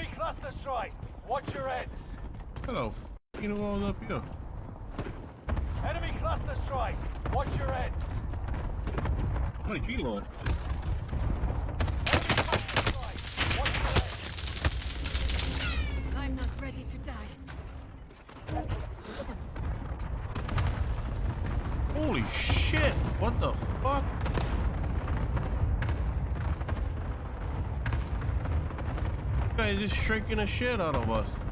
Enemy cluster strike. Watch your heads. Hello, you know what was up here? Enemy cluster strike. Watch your heads. What a G-Lord. Enemy cluster strike. Watch your heads. I'm not ready to die. Holy shit! What the fuck? Guy just shrinking the shit out of us.